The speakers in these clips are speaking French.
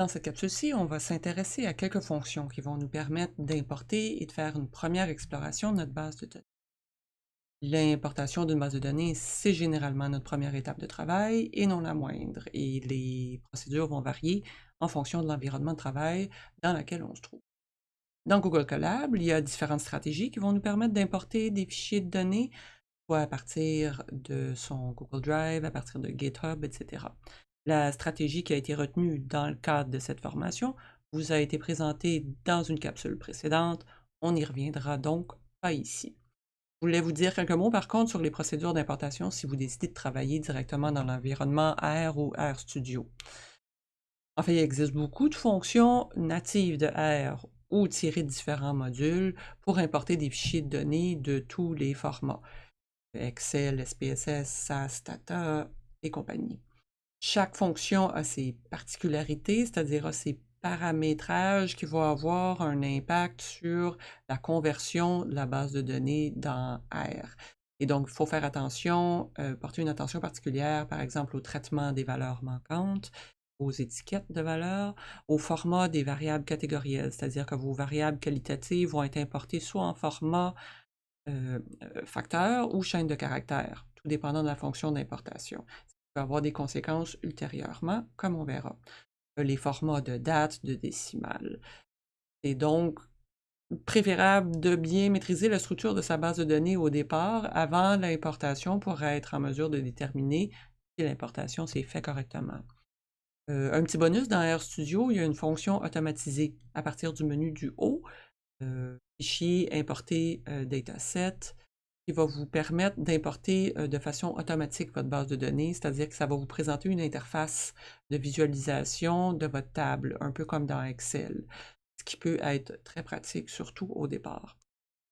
Dans cette capsule-ci, on va s'intéresser à quelques fonctions qui vont nous permettre d'importer et de faire une première exploration de notre base de données. L'importation d'une base de données, c'est généralement notre première étape de travail et non la moindre, et les procédures vont varier en fonction de l'environnement de travail dans lequel on se trouve. Dans Google Colab, il y a différentes stratégies qui vont nous permettre d'importer des fichiers de données, soit à partir de son Google Drive, à partir de GitHub, etc. La stratégie qui a été retenue dans le cadre de cette formation vous a été présentée dans une capsule précédente. On n'y reviendra donc pas ici. Je voulais vous dire quelques mots par contre sur les procédures d'importation si vous décidez de travailler directement dans l'environnement R ou RStudio. En fait, il existe beaucoup de fonctions natives de R ou tirer différents modules pour importer des fichiers de données de tous les formats. Excel, SPSS, SAS, Data et compagnie. Chaque fonction a ses particularités, c'est-à-dire ses paramétrages qui vont avoir un impact sur la conversion de la base de données dans R. Et donc, il faut faire attention, euh, porter une attention particulière, par exemple, au traitement des valeurs manquantes, aux étiquettes de valeurs, au format des variables catégorielles, c'est-à-dire que vos variables qualitatives vont être importées soit en format euh, euh, facteur ou chaîne de caractères, tout dépendant de la fonction d'importation peut avoir des conséquences ultérieurement, comme on verra. Euh, les formats de date, de décimales. C'est donc préférable de bien maîtriser la structure de sa base de données au départ avant l'importation pour être en mesure de déterminer si l'importation s'est faite correctement. Euh, un petit bonus dans RStudio, il y a une fonction automatisée à partir du menu du haut, euh, fichier, importer dataset, va vous permettre d'importer de façon automatique votre base de données, c'est-à-dire que ça va vous présenter une interface de visualisation de votre table, un peu comme dans Excel, ce qui peut être très pratique, surtout au départ.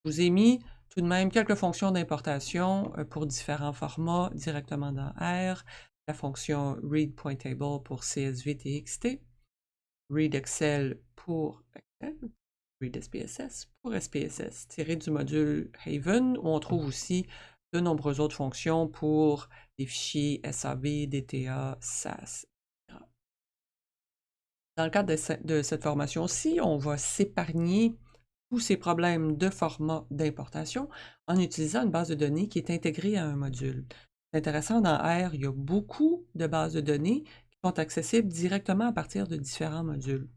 Je vous ai mis tout de même quelques fonctions d'importation pour différents formats directement dans R, la fonction read.table pour CSV TXT, read pour Excel, read SPSS pour SPSS, tiré du module Haven, où on trouve aussi de nombreuses autres fonctions pour des fichiers SAV, DTA, SAS, etc. Dans le cadre de, cette formation-ci, on va s'épargner tous ces problèmes de format d'importation en utilisant une base de données qui est intégrée à un module. C'est intéressant, dans R, il y a beaucoup de bases de données qui sont accessibles directement à partir de différents modules.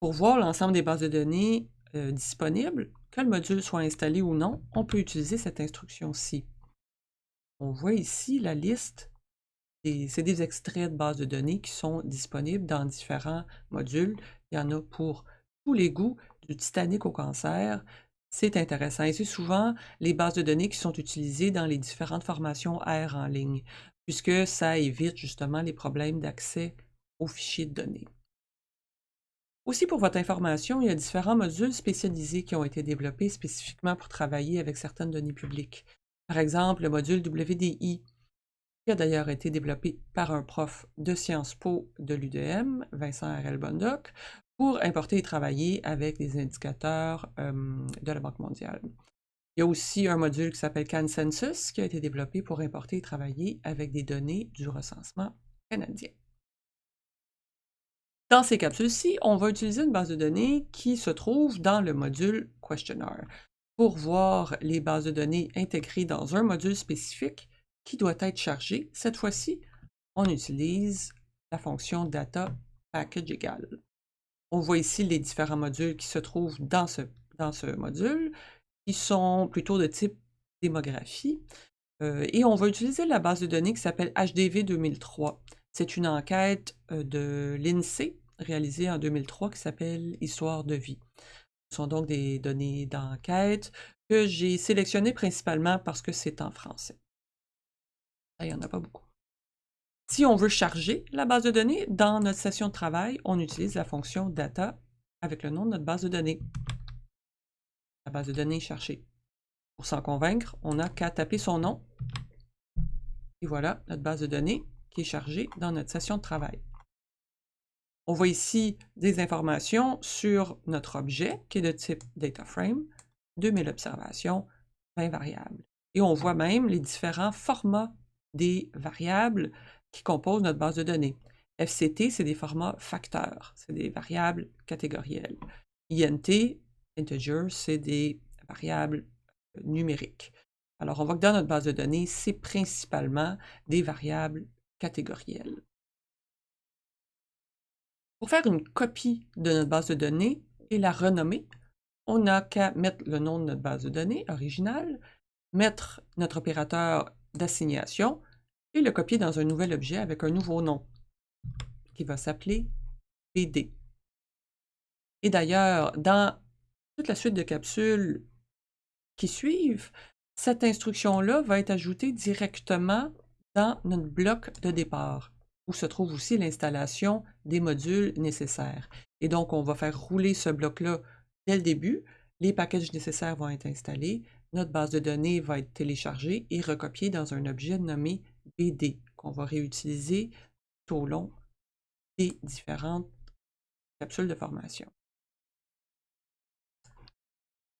Pour voir l'ensemble des bases de données euh, disponibles, que le module soit installé ou non, on peut utiliser cette instruction-ci. On voit ici la liste, c'est des extraits de bases de données qui sont disponibles dans différents modules. Il y en a pour tous les goûts, du Titanic au cancer. C'est intéressant et c'est souvent les bases de données qui sont utilisées dans les différentes formations R en ligne, puisque ça évite justement les problèmes d'accès aux fichiers de données. Aussi, pour votre information, il y a différents modules spécialisés qui ont été développés spécifiquement pour travailler avec certaines données publiques. Par exemple, le module WDI, qui a d'ailleurs été développé par un prof de Sciences Po de l'UDM, Vincent R.L. Bondoc, pour importer et travailler avec des indicateurs de la Banque mondiale. Il y a aussi un module qui s'appelle Consensus qui a été développé pour importer et travailler avec des données du recensement canadien. Dans ces capsules-ci, on va utiliser une base de données qui se trouve dans le module Questionnaire pour voir les bases de données intégrées dans un module spécifique qui doit être chargé. Cette fois-ci, on utilise la fonction data package égal. On voit ici les différents modules qui se trouvent dans ce, module, qui sont plutôt de type démographie. Euh, et on va utiliser la base de données qui s'appelle HDV 2003. C'est une enquête de l'INSEE réalisée en 2003 qui s'appelle Histoire de vie. Ce sont donc des données d'enquête que j'ai sélectionnées principalement parce que c'est en français. Il n'y en a pas beaucoup. Si on veut charger la base de données, dans notre session de travail, on utilise la fonction data avec le nom de notre base de données. La base de données cherchée. Pour s'en convaincre, on n'a qu'à taper son nom. Et voilà, notre base de données qui est chargé dans notre session de travail. On voit ici des informations sur notre objet qui est de type DataFrame, 2000 observations, 20 variables. Et on voit même les différents formats des variables qui composent notre base de données. FCT, c'est des formats facteurs, c'est des variables catégorielles. INT, integer, c'est des variables euh, numériques. Alors, on voit que dans notre base de données, c'est principalement des variables catégorielles. Pour faire une copie de notre base de données et la renommer, on n'a qu'à mettre le nom de notre base de données originale, mettre notre opérateur d'assignation et le copier dans un nouvel objet avec un nouveau nom qui va s'appeler BD. Et d'ailleurs, dans toute la suite de capsules qui suivent, cette instruction-là va être ajoutée directement dans notre bloc de départ, où se trouve aussi l'installation des modules nécessaires. Et donc, on va faire rouler ce bloc-là dès le début. Les packages nécessaires vont être installés, notre base de données va être téléchargée et recopiée dans un objet nommé BD, qu'on va réutiliser tout au long des différentes capsules de formation.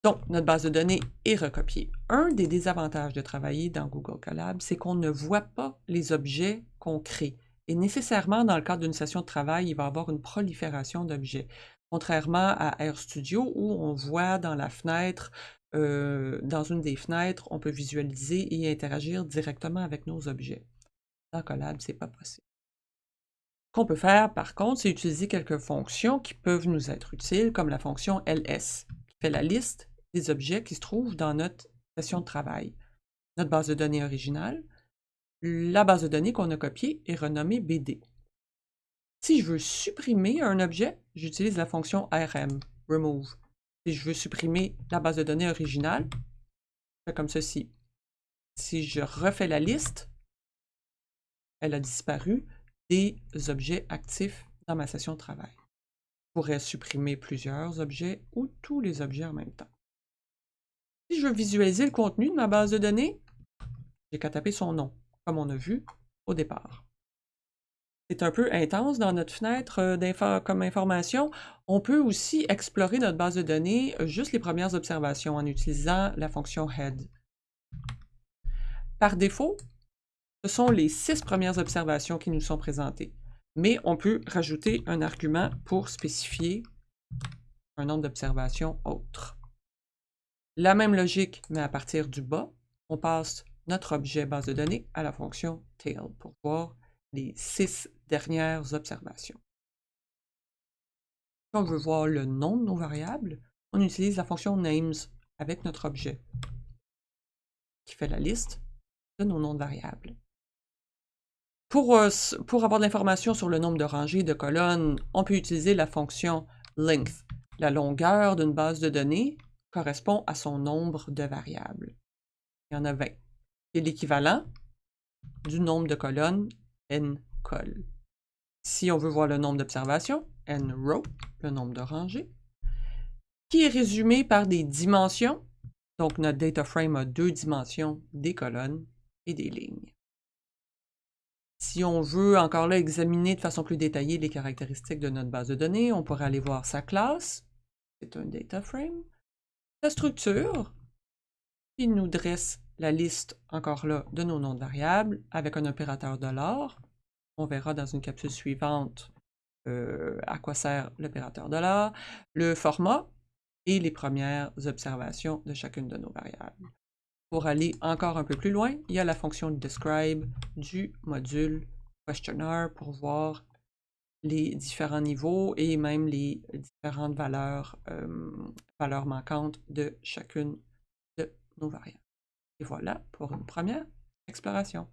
Donc, notre base de données est recopiée. Un des désavantages de travailler dans Google Colab, c'est qu'on ne voit pas les objets qu'on crée. Et nécessairement, dans le cadre d'une session de travail, il va y avoir une prolifération d'objets. Contrairement à RStudio, où on voit dans la fenêtre, euh, dans une des fenêtres, on peut visualiser et interagir directement avec nos objets. Dans Colab, ce n'est pas possible. Qu'on peut faire, par contre, c'est utiliser quelques fonctions qui peuvent nous être utiles, comme la fonction ls, qui fait la liste objets qui se trouvent dans notre session de travail. Notre base de données originale, la base de données qu'on a copiée est renommée BD. Si je veux supprimer un objet, j'utilise la fonction rm, remove. Si je veux supprimer la base de données originale, je fais comme ceci. Si je refais la liste, elle a disparu des objets actifs dans ma session de travail. Je pourrais supprimer plusieurs objets ou tous les objets en même temps. Si je veux visualiser le contenu de ma base de données, j'ai qu'à taper son nom, comme on a vu au départ. C'est un peu intense dans notre fenêtre euh, comme information. On peut aussi explorer notre base de données euh, juste les premières observations en utilisant la fonction head. Par défaut, ce sont les six premières observations qui nous sont présentées, mais on peut rajouter un argument pour spécifier un nombre d'observations autre. La même logique, mais à partir du bas, on passe notre objet base de données à la fonction tail pour voir les six dernières observations. Si on veut voir le nom de nos variables, on utilise la fonction names avec notre objet qui fait la liste de nos noms de variables. Pour, euh, pour avoir de l'information sur le nombre de rangées de colonnes, on peut utiliser la fonction length, la longueur d'une base de données correspond à son nombre de variables. Il y en a 20. C'est l'équivalent du nombre de colonnes n col. Si on veut voir le nombre d'observations, n row, le nombre de rangées, qui est résumé par des dimensions. Donc, notre data frame a deux dimensions, des colonnes et des lignes. Si on veut encore là examiner de façon plus détaillée les caractéristiques de notre base de données, on pourrait aller voir sa classe, c'est un data frame, la structure, qui nous dresse la liste, encore là, de nos noms de variables avec un opérateur $. On verra dans une capsule suivante euh, à quoi sert l'opérateur $, le format et les premières observations de chacune de nos variables. Pour aller encore un peu plus loin, il y a la fonction describe du module questionnaire pour voir les différents niveaux et même les différentes valeurs, manquantes de chacune de nos variables. Et voilà pour une première exploration.